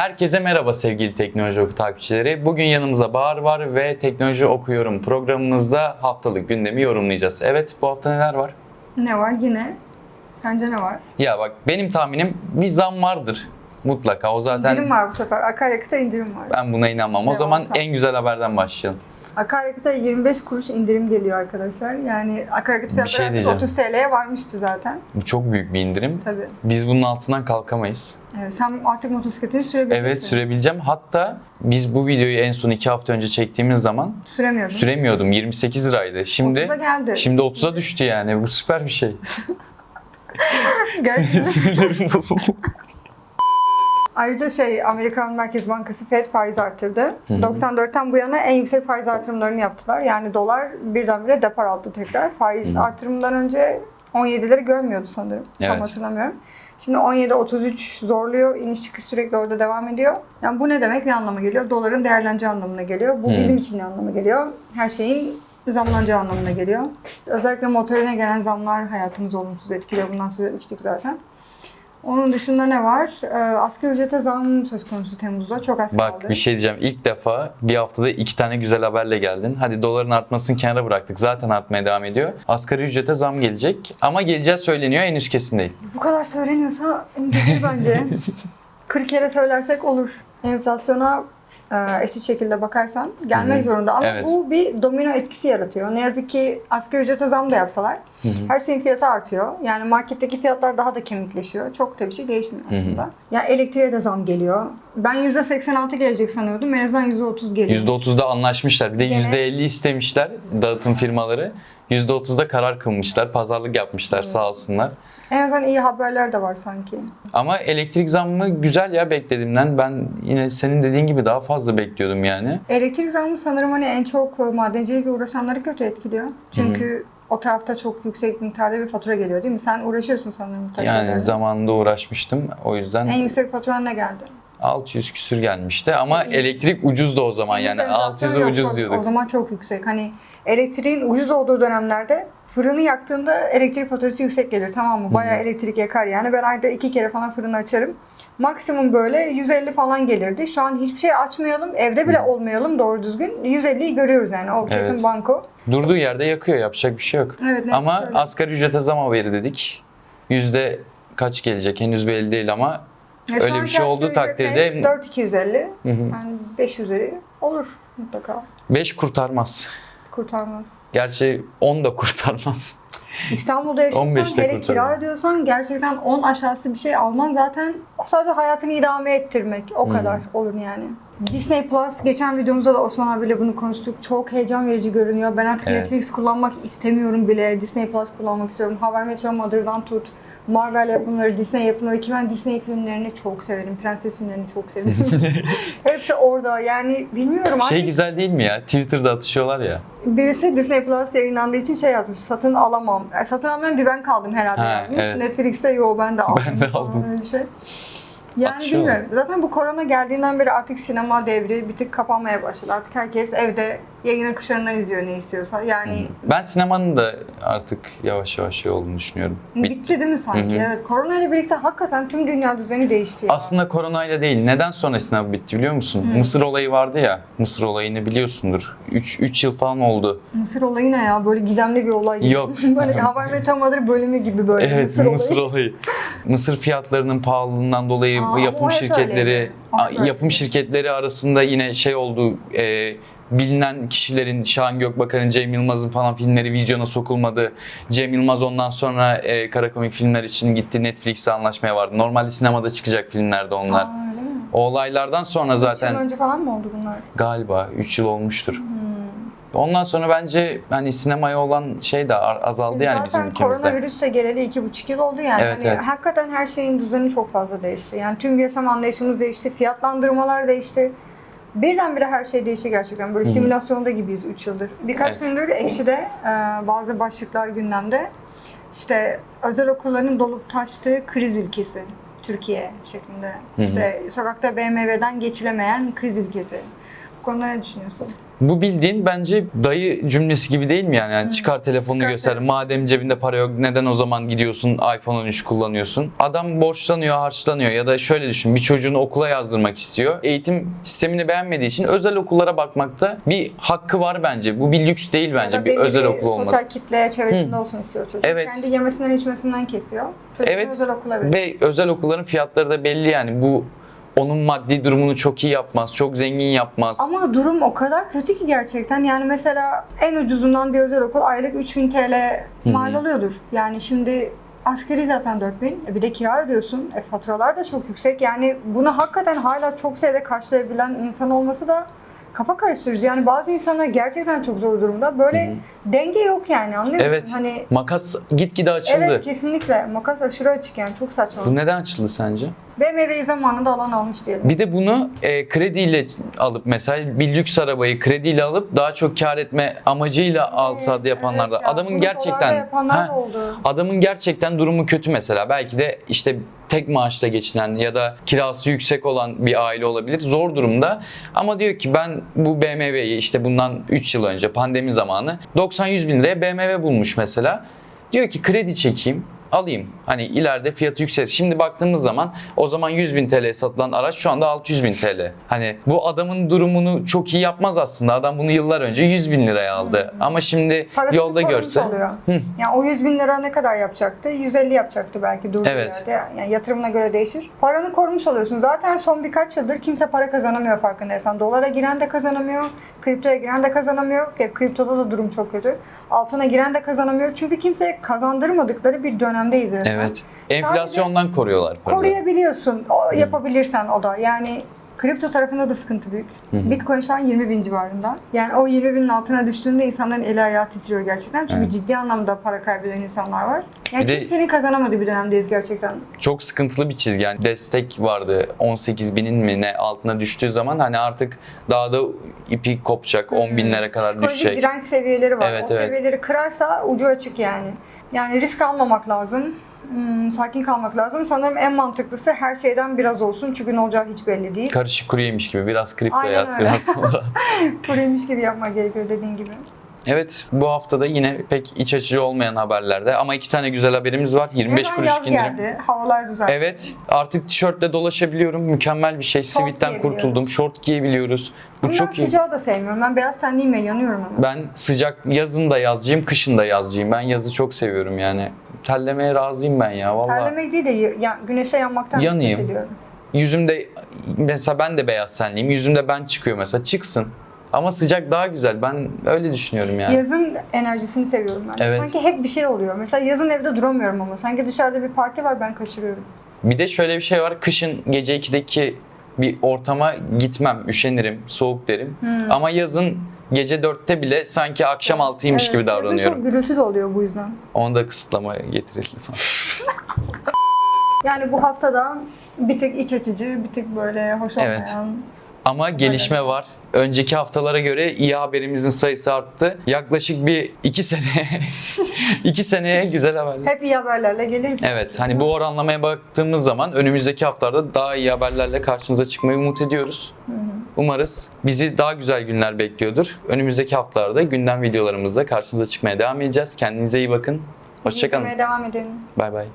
Herkese merhaba sevgili Teknoloji Oku takipçileri. Bugün yanımızda Bahar var ve Teknoloji Okuyorum programımızda haftalık gündemi yorumlayacağız. Evet bu hafta neler var? Ne var yine? Sence ne var? Ya bak benim tahminim bir zam vardır mutlaka. O zaten İndirim var bu sefer. Akaryakıta indirim var. ben buna inanmam. O zaman zam. en güzel haberden başlayalım. Akaryakıta 25 kuruş indirim geliyor arkadaşlar. Yani akaryakıt şey fiyatları diyeceğim. 30 TL'ye varmıştı zaten. Bu çok büyük bir indirim. Tabii. Biz bunun altından kalkamayız. Evet, sen artık motosikletini sürebilirsin. Evet sürebileceğim. Hatta biz bu videoyu en son 2 hafta önce çektiğimiz zaman Süremiyordun. süremiyordum. 28 liraydı. Şimdi 30'a geldi. şimdi 30'a düştü yani. Bu süper bir şey. Gerçekten. Sinirlerim bozuldu. Ayrıca şey Amerikan Merkez Bankası Fed faiz arttırdı. 94'ten bu yana en yüksek faiz artırımlarını yaptılar. Yani dolar birdenbire depar aldı tekrar. Faiz artırımından önce 17'leri görmüyordu sanırım. Evet. Tam hatırlamıyorum. Şimdi 17-33 zorluyor. İniş çıkış sürekli orada devam ediyor. Yani bu ne demek? Ne anlama geliyor? Doların değerleneceği anlamına geliyor. Bu Hı. bizim için ne anlama geliyor? Her şeyin zamlanacağı anlamına geliyor. Özellikle motorine gelen zamlar hayatımızı olumsuz etkiliyor. Bundan söz etmiştik zaten. Onun dışında ne var? Ee, asgari ücrete zam söz konusu Temmuz'da. Çok az kaldı. Bak bir şey diyeceğim. İlk defa bir haftada iki tane güzel haberle geldin. Hadi doların artmasını kenara bıraktık. Zaten artmaya devam ediyor. Asgari ücrete zam gelecek. Ama geleceği söyleniyor. Henüz kesin değil. Bu kadar söyleniyorsa bence. 40 kere söylersek olur. Enflasyona e, eşit şekilde bakarsan gelmek Hı hı. zorunda. Ama Evet. bu bir domino etkisi yaratıyor. Ne yazık ki asgari ücrete zam da yapsalar her şeyin fiyatı artıyor. Yani marketteki fiyatlar daha da kemikleşiyor. Çok da bir şey değişmiyor aslında. Ya elektriğe de zam geliyor. Ben %86 gelecek sanıyordum. En azından %30 geliyor. %30'da anlaşmışlar. Bir de Gene- %50 istemişler dağıtım firmaları. %30'da karar kılmışlar. Pazarlık yapmışlar sağ olsunlar. En azından iyi haberler de var sanki. Ama elektrik zammı güzel ya beklediğimden. Ben yine senin dediğin gibi daha fazla bekliyordum yani. Elektrik zammı sanırım hani en çok e, madencilikle uğraşanları kötü etkiliyor. Çünkü o tarafta çok yüksek miktarda bir fatura geliyor değil mi? Sen uğraşıyorsun sanırım bu tarz şeylerle. Yani zamanında uğraşmıştım. O yüzden En yüksek faturan ne geldi? 600 küsür gelmişti ama elektrik ucuzdu o zaman yani Enflasyon 600'e yok, ucuz diyorduk. O zaman çok yüksek. Hani elektriğin ucuz olduğu dönemlerde fırını yaktığında elektrik faturası yüksek gelir tamam mı? Bayağı elektrik yakar yani. Ben ayda iki kere falan fırını açarım. Maksimum böyle 150 falan gelirdi. Şu an hiçbir şey açmayalım, evde bile olmayalım doğru düzgün. 150'yi görüyoruz yani. O kesin Evet. banko. Durduğu yerde yakıyor yapacak bir şey yok. Evet, ama öyle. asgari ücrete zam haberi dedik. Yüzde kaç gelecek henüz belli değil ama Ya öyle bir şey olduğu takdirde- ne? 4250. Hı hı. Yani 5 üzeri olur mutlaka. 5 kurtarmaz. Kurtarmaz. Gerçi 10 da kurtarmaz. İstanbul'da yaşıyorsan 15'te hele kira ödüyorsan gerçekten 10 aşağısı bir şey alman zaten sadece hayatını idame ettirmek o kadar olur yani. Disney Plus geçen videomuzda da Osman abiyle bunu konuştuk. Çok heyecan verici görünüyor. Ben artık Evet. Netflix kullanmak istemiyorum bile. Disney Plus kullanmak istiyorum. How I Met Your Mother'dan tut. Marvel yapımları, Disney yapımları ki ben Disney filmlerini çok severim. Prenses filmlerini çok severim. Hepsi orada. Yani bilmiyorum Şey artık güzel değil mi ya? Twitter'da atışıyorlar ya. Birisi Disney Plus yayınlandığı için şey yazmış. Satın alamam. E, satın almayan bir ben kaldım herhalde Ha, yazmış. evet. Netflix'te yo ben de aldım. Ben de aldım. Öyle bir şey. Yani Atışıyorlar. bilmiyorum. Zaten bu korona geldiğinden beri artık sinema devri bir tık kapanmaya başladı. Artık herkes evde yayın akışlarından izliyor ne istiyorsa. Yani Ben sinemanın da artık yavaş yavaş şey olduğunu düşünüyorum. bitti. Bitti. değil mi sanki? Hı hı. Evet. Korona ile birlikte hakikaten tüm dünya düzeni değişti. ya. Aslında koronayla değil. Neden sonra sinema bitti biliyor musun? Mısır olayı vardı ya. Mısır olayını biliyorsundur. 3 3 yıl falan oldu. Mısır olayı ne ya? Böyle gizemli bir olay gibi. Yok. böyle How I Met Your Mother bölümü gibi böyle. Evet, Mısır, Mısır, olayı. olayı. Mısır fiyatlarının pahalılığından dolayı Aa, yapım şirketleri öyleydi. yapım şirketleri arasında yine şey oldu. e, bilinen kişilerin Şahan Gökbakar'ın, Cem Yılmaz'ın falan filmleri vizyona sokulmadı. Cem Yılmaz ondan sonra e, kara komik filmler için gitti Netflix'e anlaşmaya vardı. Normalde sinemada çıkacak filmlerdi onlar. Aa, öyle mi? O olaylardan sonra Üç yıl zaten önce falan mı oldu bunlar? galiba 3 yıl olmuştur. Hmm. Ondan sonra bence hani sinemaya olan şey de azaldı yani bizim Zaten ülkemizde. koronavirüs de geleli iki buçuk yıl oldu yani. Evet, Hani evet. Hakikaten her şeyin düzeni çok fazla değişti. Yani tüm yaşam anlayışımız değişti, fiyatlandırmalar değişti. Birdenbire her şey değişti gerçekten. Böyle simülasyonda gibiyiz 3 yıldır. Birkaç Evet. gündür Ekşi'de e, bazı başlıklar gündemde. İşte özel okulların dolup taştığı kriz ülkesi. Türkiye şeklinde. hı. İşte sokakta BMW'den geçilemeyen kriz ülkesi. Bu konuda ne düşünüyorsun? Bu bildiğin bence dayı cümlesi gibi değil mi yani? yani çıkar telefonunu Çıkar göster. Madem cebinde para yok neden o zaman gidiyorsun iPhone 13 kullanıyorsun? Adam borçlanıyor, harçlanıyor ya da şöyle düşün bir çocuğunu okula yazdırmak istiyor. Eğitim sistemini beğenmediği için özel okullara bakmakta bir hakkı var bence. Bu bir lüks değil bence bir özel okul olması. Sosyal kitle çevresinde olsun istiyor çocuk. Evet. Kendi yemesinden içmesinden kesiyor. Çocuğunu Evet özel okula veriyor. ve özel okulların fiyatları da belli yani bu onun maddi durumunu çok iyi yapmaz, çok zengin yapmaz. Ama durum o kadar kötü ki gerçekten. Yani mesela en ucuzundan bir özel okul aylık 3000 TL mal oluyordur. Yani şimdi asgari zaten 4000. E bir de kira ödüyorsun. E faturalar da çok yüksek. Yani bunu hakikaten hala çok sayıda karşılayabilen insan olması da kafa karıştırıcı. Yani bazı insanlar gerçekten çok zor durumda. Böyle denge yok yani anlıyor musun? Evet. Hani Makas gitgide açıldı. Evet kesinlikle. Makas aşırı açık yani çok saçma. Bu neden açıldı sence? BMW'yi zamanında alan almış diyelim. Bir de bunu e, krediyle alıp mesela bir lüks arabayı krediyle alıp daha çok kar etme amacıyla alsa da yapanlar da. Evet ya, Adamın gerçekten Ha, oldu. adamın gerçekten durumu kötü mesela. Belki de işte tek maaşla geçinen ya da kirası yüksek olan bir aile olabilir. Zor durumda. Ama diyor ki ben bu BMW'yi işte bundan 3 yıl önce pandemi zamanı 90-100 bin liraya BMW bulmuş mesela. Diyor ki kredi çekeyim alayım. Hani ileride fiyatı yükselir. Şimdi baktığımız zaman o zaman 100 bin TL satılan araç şu anda 600 bin TL. Hani bu adamın durumunu çok iyi yapmaz aslında. Adam bunu yıllar önce 100 bin liraya aldı. Ama şimdi Parasını yolda görse Oluyor. Yani o 100 bin lira ne kadar yapacaktı? 150 yapacaktı belki durduğu Evet. yerde. Yani yatırımına göre değişir. Paranı korumuş oluyorsun. Zaten son birkaç yıldır kimse para kazanamıyor farkındaysan. Dolara giren de kazanamıyor. Kriptoya giren de kazanamıyor. Kriptoda da durum çok kötü. Altına giren de kazanamıyor. Çünkü kimseye kazandırmadıkları bir dönemdeyiz resmen. Evet. Enflasyondan koruyorlar paraları. Koruyabiliyorsun. O, yapabilirsen o da. Yani kripto tarafında da sıkıntı büyük. Bitcoin şu an 20 bin civarında. Yani o 20 binin altına düştüğünde insanların eli ayağı titriyor gerçekten. Çünkü Evet. ciddi anlamda para kaybeden insanlar var. Yani Bir de- kimsenin kazanamadığı bir dönemdeyiz gerçekten. Çok sıkıntılı bir çizgi. Yani destek vardı 18 binin mi ne altına düştüğü zaman hani artık daha da ipi kopacak 10 binlere kadar Psikolojik düşecek. direnç seviyeleri var. Evet, o evet. seviyeleri kırarsa ucu açık yani. Yani risk almamak lazım. Hmm, sakin kalmak lazım. Sanırım en mantıklısı her şeyden biraz olsun. Çünkü ne olacağı hiç belli değil. Karışık kuru yemiş gibi biraz kriptoya Aynen at öyle. biraz sonra. Kuruymuş gibi yapmak gerekiyor dediğin gibi. Evet bu haftada yine pek iç açıcı olmayan haberlerde ama iki tane güzel haberimiz var. 25 Neden kuruş yaz indirim. geldi? Havalar düzeldi. Evet artık tişörtle dolaşabiliyorum. Mükemmel bir şey. Sivitten kurtuldum. Şort giyebiliyoruz. Bu Ama çok ben iyi. sıcağı da sevmiyorum. Ben beyaz tenliyim yanıyorum hemen. Ben sıcak yazın da yazcıyım, kışın da yazcıyım. Ben yazı çok seviyorum yani. Terlemeye razıyım ben ya vallahi. Terlemek değil de ya, güneşte yanmaktan Yanayım. Yüzümde mesela ben de beyaz tenliyim. Yüzümde ben çıkıyor mesela. Çıksın. Ama sıcak daha güzel. Ben öyle düşünüyorum yani. Yazın enerjisini seviyorum ben. Evet. Sanki hep bir şey oluyor. Mesela yazın evde duramıyorum ama. Sanki dışarıda bir parti var ben kaçırıyorum. Bir de şöyle bir şey var. Kışın gece 2'deki bir ortama gitmem. Üşenirim. Soğuk derim. Hmm. Ama yazın gece 4'te bile sanki akşam 6'ymış Evet, gibi Yazın davranıyorum. çok gürültü de oluyor bu yüzden. Onu da kısıtlama getirelim falan. Yani bu haftada bir tık iç açıcı, bir tık böyle hoş olmayan. Evet. Ama gelişme var. Önceki haftalara göre iyi haberimizin sayısı arttı. Yaklaşık bir iki sene, iki seneye güzel haberler. Hep iyi haberlerle geliriz. Evet hani bu oranlamaya baktığımız zaman önümüzdeki haftalarda daha iyi haberlerle karşınıza çıkmayı umut ediyoruz. Umarız bizi daha güzel günler bekliyordur. Önümüzdeki haftalarda gündem videolarımızda karşınıza çıkmaya devam edeceğiz. Kendinize iyi bakın. Hoşçakalın. İzlemeye devam edelim. Bay bay.